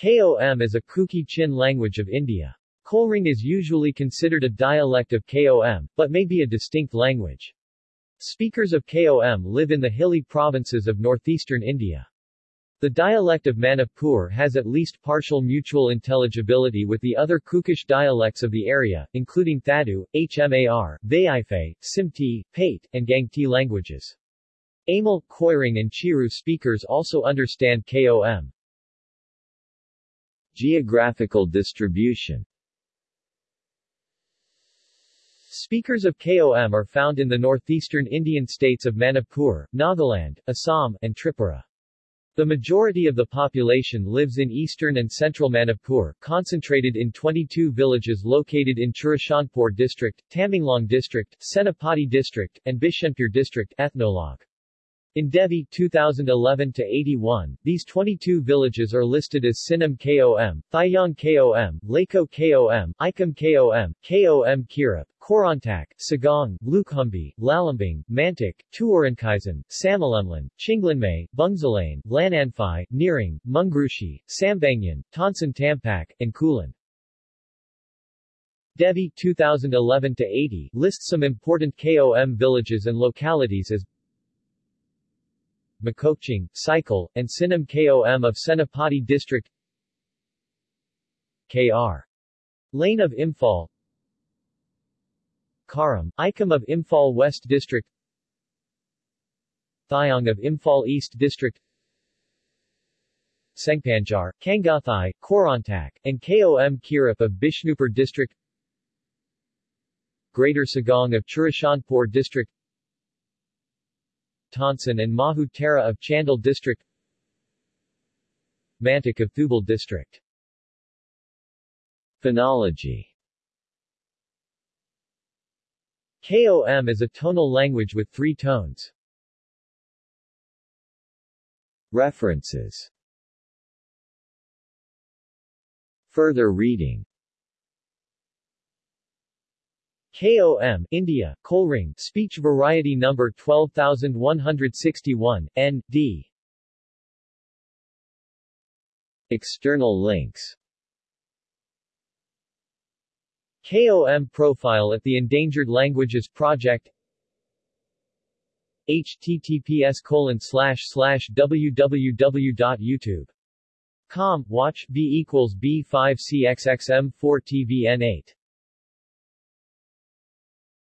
KOM is a Kuki-Chin language of India. Kolring is usually considered a dialect of KOM, but may be a distinct language. Speakers of KOM live in the hilly provinces of northeastern India. The dialect of Manipur has at least partial mutual intelligibility with the other Kukish dialects of the area, including Thadu, Hmar, Vaiphei, Simte, Pate, and Gangte languages. Anal, Koireng and Chiru speakers also understand KOM. Geographical distribution Speakers of KOM are found in the northeastern Indian states of Manipur, Nagaland, Assam, and Tripura. The majority of the population lives in eastern and central Manipur, concentrated in 22 villages located in Churachandpur district, Tamenglong district, Senapati district, and Bishnupur district ethnologue. In Devi 2011-81, these 22 villages are listed as Sinam KOM, Thayang KOM, Lako KOM, Ikam KOM, KOM Kirap, Korontak, Sagong, Lukhumbi, Lalambing, Mantik, Tuorankaisan, Samalemlan, Chinglanmay, Bungzalain, Lananphai, Neering, Mungrushi, Sambangyan, Tonsan Tampak, and Kulan. Devi 2011-80 lists some important KOM villages and localities as Makokching, Cycle, and Sinam KOM of Senapati District. Kr. Lane of Imphal. Karam, Ikam of Imphal West District. Thayang of Imphal East District. Sengpanjar, Kangathai, Korontak, and KOM Kirap of Bishnupur District. Greater Sagong of Churachandpur District Tonsan and Mahu Tara of Chandel District Mantik of Thoubal District. Phonology. KOM is a tonal language with three tones. References. Further reading KOM, India, Kolring, Speech Variety Number 12161, N.D. External links. KOM profile at the Endangered Languages Project. Https colon slash slash www.youtube.com watch b equals b5cxxm4tvn8